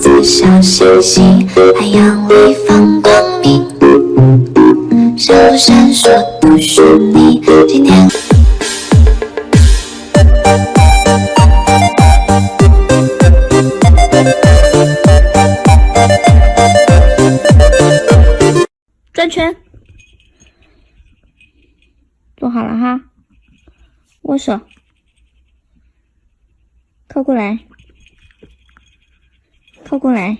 做小星星，海洋里放光明，闪不闪烁都是你。今天转圈，坐好了哈，握手，靠过来。靠过来，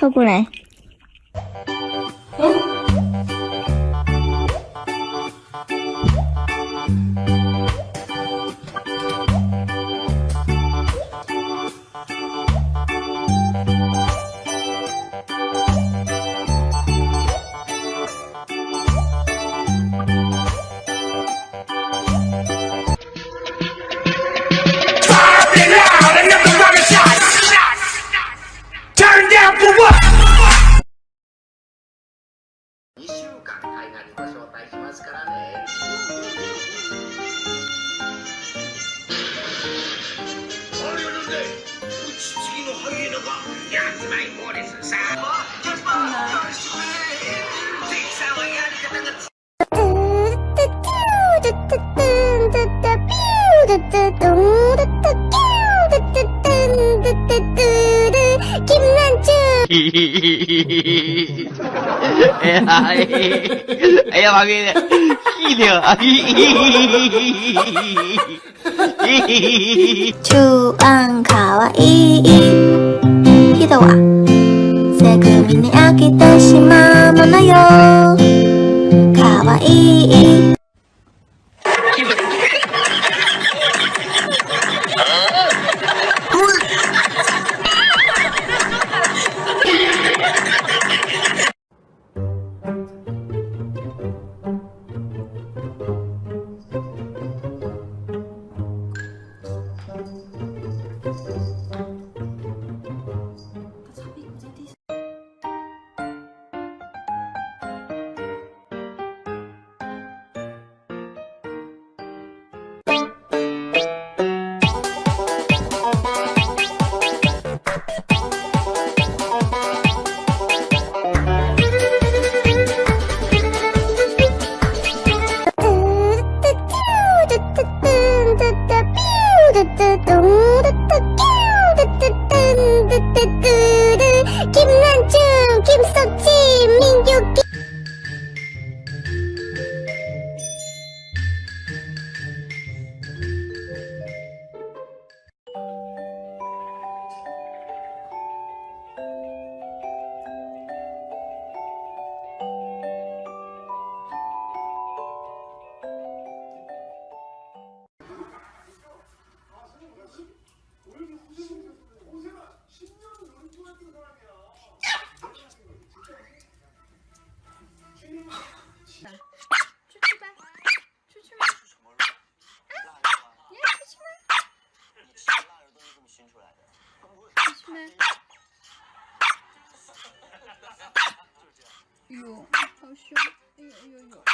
靠过来。寛解なりご招待しますからね。うございます。うち次ー、よしくん Ella va bien. Gilio. 주안가와이히도와세금이니아기대신마모나요가와이哎呦，好凶！哎呦，哎呦呦！